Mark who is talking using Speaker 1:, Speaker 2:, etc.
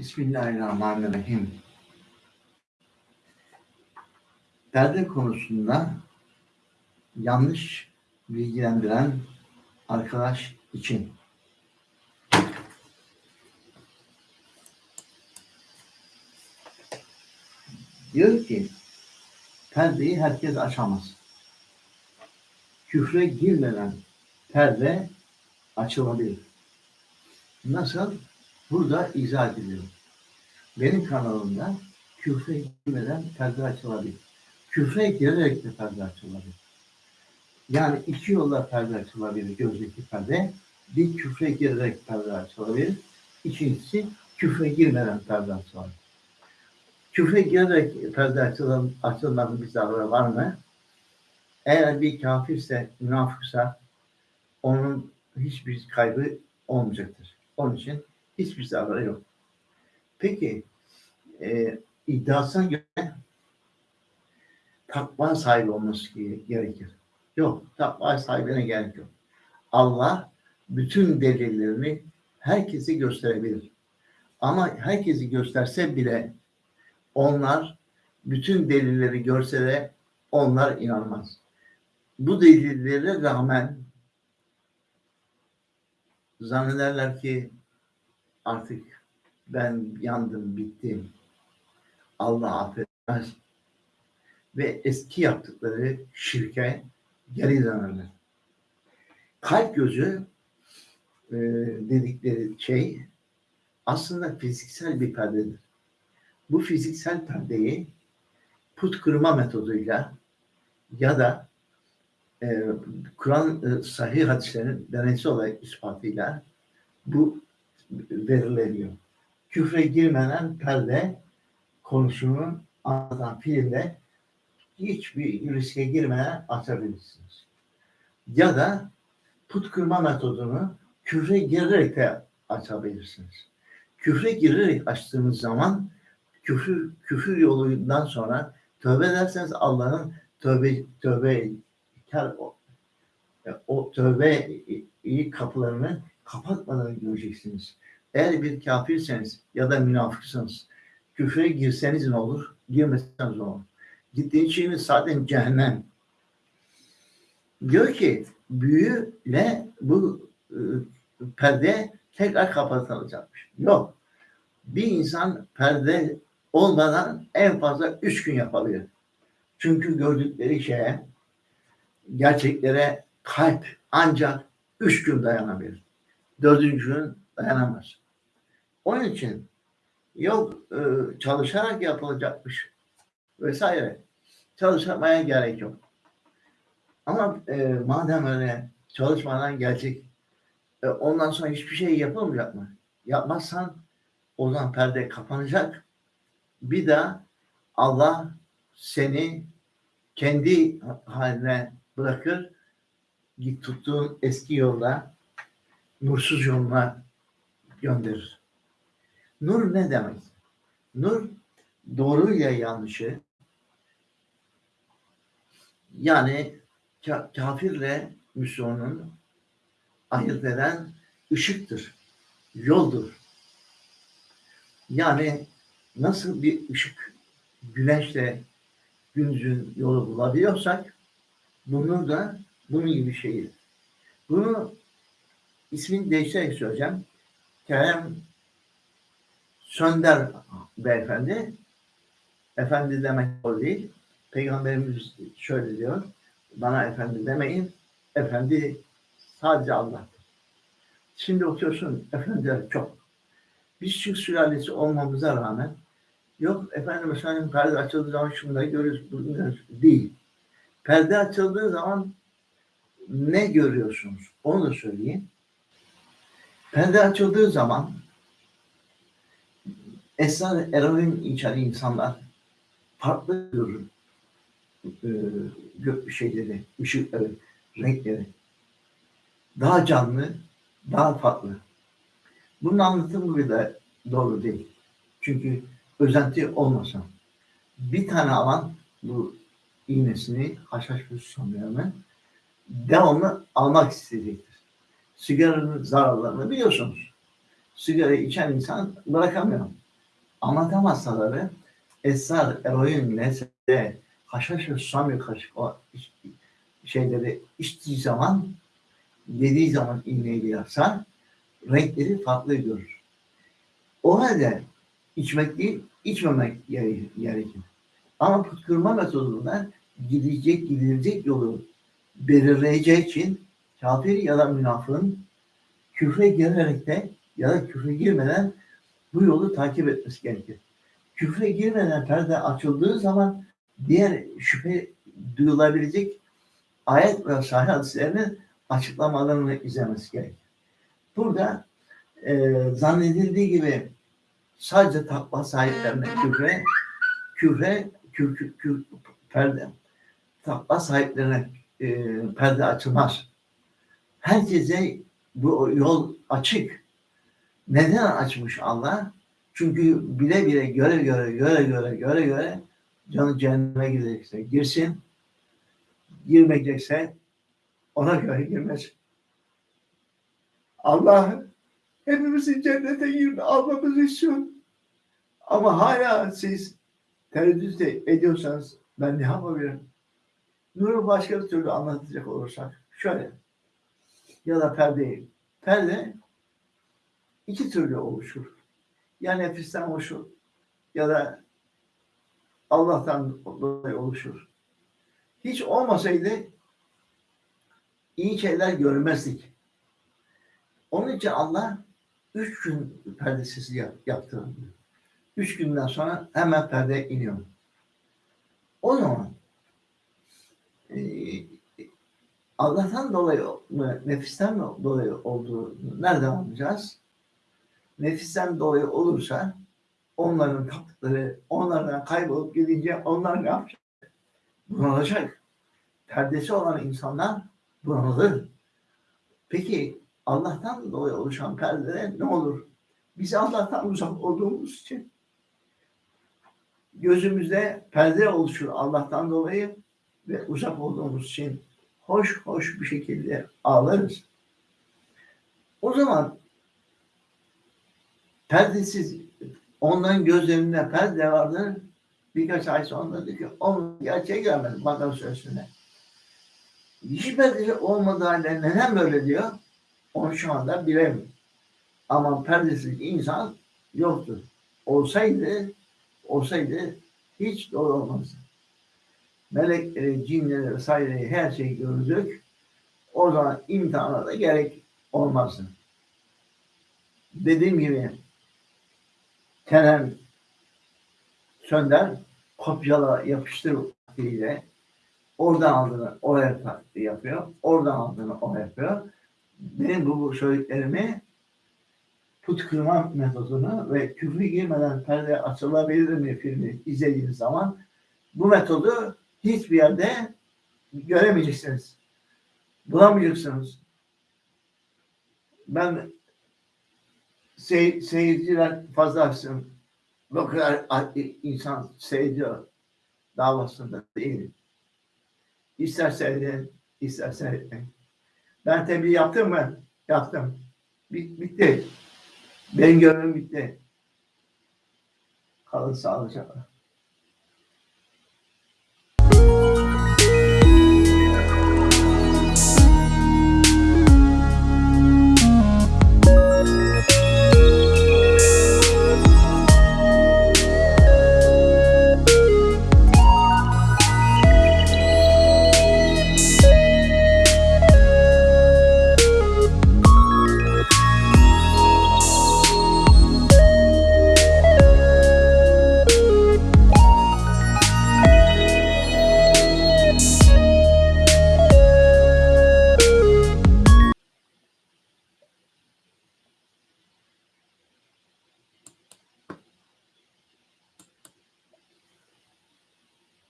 Speaker 1: Bismillahirrahmanirrahim. Perde konusunda yanlış bilgilendiren arkadaş için diyor ki perdeyi herkes açamaz. Küfre girmeden perde açılabilir. Nasıl? Burada izah ediliyor. Benim kanalımda küfre girmeden perde açılabilir. Küfre girerek de perde açılabilir. Yani iki yolla perde açılabilir gözdeki perde. Bir küfre girerek perde açılabilir. İkincisi küfre girmeden perde açılabilir. Küfre girerek perde açılan, açılmanın bir zararı var mı? Eğer bir kafirse, münafıksa onun hiçbir kaybı olmayacaktır. Onun için hiçbir zararı yok. Peki e, iddiasına göre takva sahibi olması gerekir. Yok, takva sahibine gerek yok. Allah bütün delillerini herkese gösterebilir. Ama herkesi gösterse bile onlar bütün delilleri görse de onlar inanmaz. Bu delillere rağmen zannederler ki artık ben yandım, bittim. Allah affetmez. Ve eski yaptıkları şirke geri dönerler. Kalp gözü e, dedikleri şey aslında fiziksel bir perdedir. Bu fiziksel perdeyi put kırma metoduyla ya da e, Kur'an e, sahih hadislerin deneysel olarak ispatıyla bu verileniyor. Küfre girmeden perde konusunu anlatan filmde hiçbir riske girmeden açabilirsiniz. Ya da put kırma metodunu küfre girerek de açabilirsiniz. Küfre girerek açtığınız zaman küfür, küfür yolundan sonra tövbe ederseniz Allah'ın tövbe tövbe o, o tövbe kapılarını kapatmadan göreceksiniz. Eğer bir kafirseniz ya da münafıksanız küfre girseniz ne olur? Girmeseniz ne olur? Gittiğiniz şeyiniz zaten cehennem. Diyor ki büyüyle bu e, perde tekrar kapatılacakmış. Yok. Bir insan perde olmadan en fazla üç gün yapabilir. Çünkü gördükleri şeye, gerçeklere kalp ancak üç gün dayanabilir. Dördüncü gün dayanamaz. Onun için yok e, çalışarak yapılacakmış vesaire. Çalışmaya gerek yok. Ama e, madem öyle çalışmadan gelecek e, ondan sonra hiçbir şey yapılmayacak mı? Yapmazsan o zaman perde kapanacak. Bir daha Allah seni kendi haline bırakır. Git tuttuğun eski yolla nursuz yoluna gönderir. Nur ne demek? Nur doğruyla yanlışı yani kafirle Müslümanın ayırt eden ışıktır, yoldur. Yani nasıl bir ışık güneşle gündüzün yolu bulabiliyorsak bunun da bunun gibi şeyi. Bunu ismini değiştirerek söyleyeceğim. Kerem Sönder beyefendi efendi demek o değil. Peygamberimiz şöyle diyor. Bana efendi demeyin. Efendi sadece Allah'tır. Şimdi okuyorsun efendiler çok. Biz Türk sülalesi olmamıza rağmen yok efendim efendim perde açıldığı zaman şunları görüyoruz. Bunları değil. Perde açıldığı zaman ne görüyorsunuz? Onu da söyleyeyim. Perde açıldığı zaman esrar eroin içeren insanlar farklı görür e, şeyleri, ışıkları, renkleri. Daha canlı, daha farklı. Bunun anlatımı bile doğru değil. Çünkü özenti olmasa bir tane alan bu iğnesini haşhaş sanıyorum devamlı almak isteyecektir. Sigaranın zararlarını biliyorsunuz. Sigara içen insan bırakamıyor. anlatam hastaları esrar, eroin, nesne, haşhaş ve susam kaşık o şeyleri içtiği zaman yediği zaman iğneyi yapsa renkleri farklı görür. O halde içmek değil, içmemek gere- gerekir. Ama püskürme metodunda gidecek, gidilecek yolu belirleyeceği için kafir ya da münafığın küfre girerek de ya da küfre girmeden bu yolu takip etmesi gerekir. Küfre girmeden perde açıldığı zaman diğer şüphe duyulabilecek ayet ve sahih hadislerinin açıklamalarını izlemesi gerekir. Burada e, zannedildiği gibi sadece takva sahiplerine küfre, küfre, kür, kür, kür- perde, takva sahiplerine e, perde açılmaz. Herkese bu yol açık. Neden açmış Allah? Çünkü bile bile göre göre göre göre göre göre canı cehenneme gidecekse girsin, girmeyecekse ona göre girmez. Allah hepimizin cennete girdi almamızı istiyor. Ama hala siz tereddüt ediyorsanız ben ne yapabilirim? Nur'u başka bir türlü anlatacak olursak şöyle ya da perdeyi. Perde iki türlü oluşur. Ya nefisten oluşur ya da Allah'tan dolayı oluşur. Hiç olmasaydı iyi şeyler görmezdik. Onun için Allah üç gün perdesiz yap- yaptı. Üç günden sonra hemen perde iniyor. O zaman eee, Allah'tan dolayı mı, nefisten mi dolayı olduğunu nereden anlayacağız? Nefisten dolayı olursa onların taptıkları onlardan kaybolup gidince onlar ne yapacak? Bunalacak. Perdesi olan insanlar bunalır. Peki Allah'tan dolayı oluşan perdede ne olur? Biz Allah'tan uzak olduğumuz için gözümüzde perde oluşur Allah'tan dolayı ve uzak olduğumuz için hoş hoş bir şekilde ağlarız. O zaman perdesiz onların gözlerinde perde vardır. Birkaç ay sonra dedi ki onun gerçeğe gelmedi Bakara Suresi'nde. Hiç perdesi olmadığı halde neden böyle diyor? Onu şu anda bilemiyorum. Ama perdesiz insan yoktur. Olsaydı olsaydı hiç doğru olmazdı melekleri, cinleri vesaireyi her şeyi gördük. O zaman imtihana da gerek olmazdı. Dediğim gibi Kenan Sönder kopyala yapıştır vaktiyle oradan aldığını taktiği yapıyor. Oradan aldığını oraya yapıyor. Benim bu, söylediklerimi put kırma metodunu ve küfrü girmeden perde açılabilir mi filmi izlediğiniz zaman bu metodu hiçbir yerde göremeyeceksiniz. Bulamayacaksınız. Ben sey, seyirciler fazla açsın. Bu kadar insan seyrediyor davasında değil. İster seyredin, ister seyretmeyin. Ben tebliğ yaptım mı? Yaptım. Bit- bitti. Benim görevim bitti. Kalın sağlıcakla.